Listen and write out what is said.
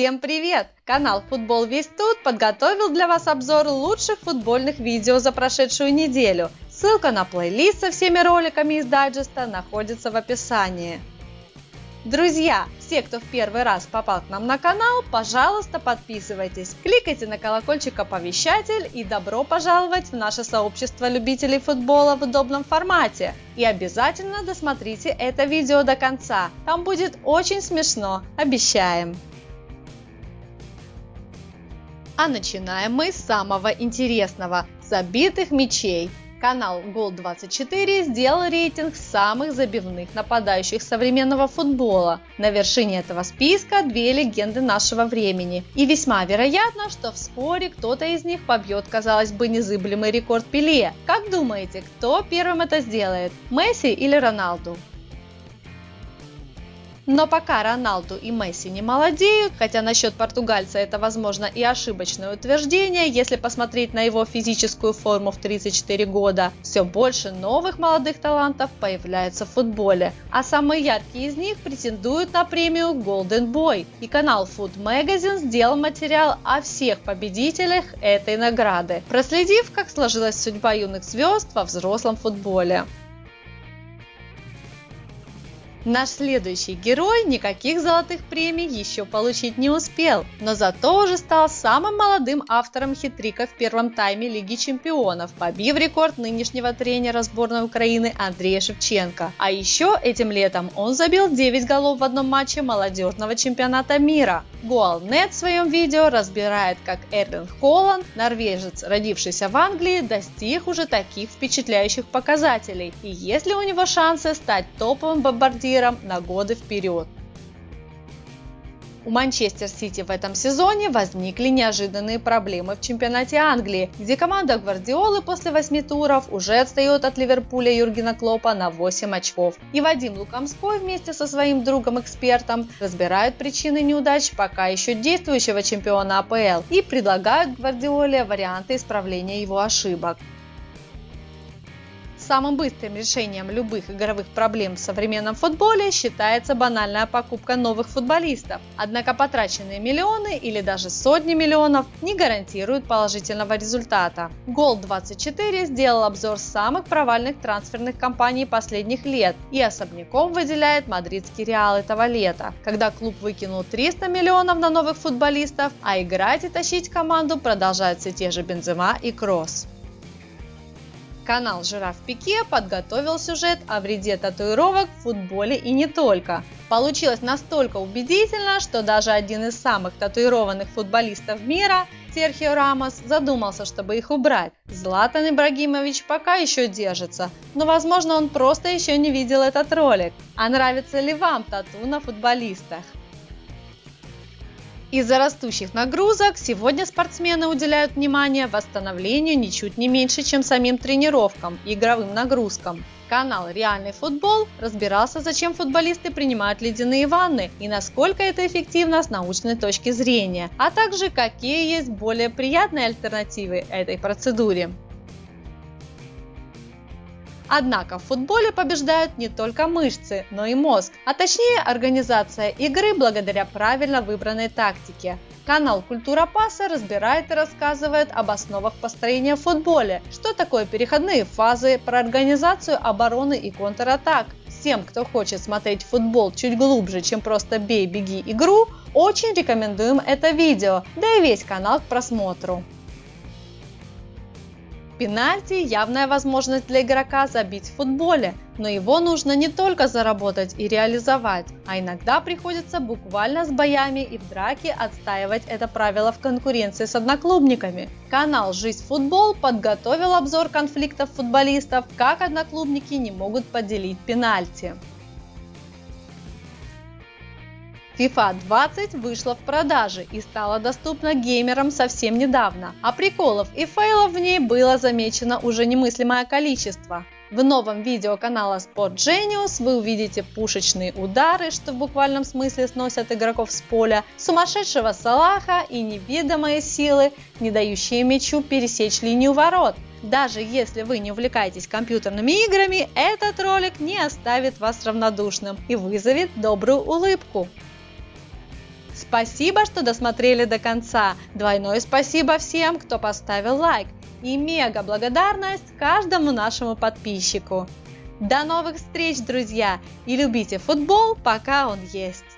Всем привет! Канал Футбол Весь Тут подготовил для вас обзор лучших футбольных видео за прошедшую неделю. Ссылка на плейлист со всеми роликами из дайджеста находится в описании. Друзья, все, кто в первый раз попал к нам на канал, пожалуйста, подписывайтесь, кликайте на колокольчик оповещатель и добро пожаловать в наше сообщество любителей футбола в удобном формате. И обязательно досмотрите это видео до конца, там будет очень смешно, обещаем. А начинаем мы с самого интересного – забитых мячей. Канал Гол24 сделал рейтинг самых забивных нападающих современного футбола. На вершине этого списка две легенды нашего времени. И весьма вероятно, что в споре кто-то из них побьет, казалось бы, незыблемый рекорд Пеле. Как думаете, кто первым это сделает? Месси или Роналду? Но пока Роналду и Месси не молодеют, хотя насчет португальца это возможно и ошибочное утверждение, если посмотреть на его физическую форму в 34 года, все больше новых молодых талантов появляется в футболе, а самые яркие из них претендуют на премию Golden Boy. И канал Food Magazine сделал материал о всех победителях этой награды, проследив, как сложилась судьба юных звезд во взрослом футболе. Наш следующий герой никаких золотых премий еще получить не успел, но зато уже стал самым молодым автором хитрика в первом тайме Лиги Чемпионов, побив рекорд нынешнего тренера сборной Украины Андрея Шевченко. А еще этим летом он забил 9 голов в одном матче молодежного чемпионата мира. Goalnet в своем видео разбирает, как Эрлин Холланд, норвежец, родившийся в Англии, достиг уже таких впечатляющих показателей и есть ли у него шансы стать топовым бомбардиром лидером на годы вперед. У Манчестер Сити в этом сезоне возникли неожиданные проблемы в чемпионате Англии, где команда Гвардиолы после 8 туров уже отстает от Ливерпуля Юргена Клопа на 8 очков. И Вадим Лукомской вместе со своим другом-экспертом разбирают причины неудач пока еще действующего чемпиона АПЛ и предлагают Гвардиоле варианты исправления его ошибок. Самым быстрым решением любых игровых проблем в современном футболе считается банальная покупка новых футболистов. Однако потраченные миллионы или даже сотни миллионов не гарантируют положительного результата. Гол24 сделал обзор самых провальных трансферных кампаний последних лет и особняком выделяет мадридский Реал этого лета, когда клуб выкинул 300 миллионов на новых футболистов, а играть и тащить команду продолжают все те же Бензема и Кросс. Канал Жираф Пике подготовил сюжет о вреде татуировок в футболе и не только. Получилось настолько убедительно, что даже один из самых татуированных футболистов мира, Серхио Рамос, задумался, чтобы их убрать. Златан Ибрагимович пока еще держится, но возможно он просто еще не видел этот ролик. А нравится ли вам тату на футболистах? Из-за растущих нагрузок сегодня спортсмены уделяют внимание восстановлению ничуть не меньше, чем самим тренировкам и игровым нагрузкам. Канал «Реальный футбол» разбирался, зачем футболисты принимают ледяные ванны и насколько это эффективно с научной точки зрения, а также какие есть более приятные альтернативы этой процедуре. Однако в футболе побеждают не только мышцы, но и мозг, а точнее организация игры благодаря правильно выбранной тактике. Канал «Культура паса» разбирает и рассказывает об основах построения в футболе, что такое переходные фазы, про организацию обороны и контратак. Всем, кто хочет смотреть футбол чуть глубже, чем просто бей, беги игру, очень рекомендуем это видео, да и весь канал к просмотру. Пенальти – явная возможность для игрока забить в футболе, но его нужно не только заработать и реализовать, а иногда приходится буквально с боями и в драке отстаивать это правило в конкуренции с одноклубниками. Канал «Жизнь футбол» подготовил обзор конфликтов футболистов, как одноклубники не могут поделить пенальти. FIFA 20 вышла в продаже и стала доступна геймерам совсем недавно, а приколов и фейлов в ней было замечено уже немыслимое количество. В новом видео канала Sport Genius вы увидите пушечные удары, что в буквальном смысле сносят игроков с поля, сумасшедшего Салаха и неведомые силы, не дающие мячу пересечь линию ворот. Даже если вы не увлекаетесь компьютерными играми, этот ролик не оставит вас равнодушным и вызовет добрую улыбку. Спасибо, что досмотрели до конца. Двойное спасибо всем, кто поставил лайк. И мега благодарность каждому нашему подписчику. До новых встреч, друзья! И любите футбол, пока он есть.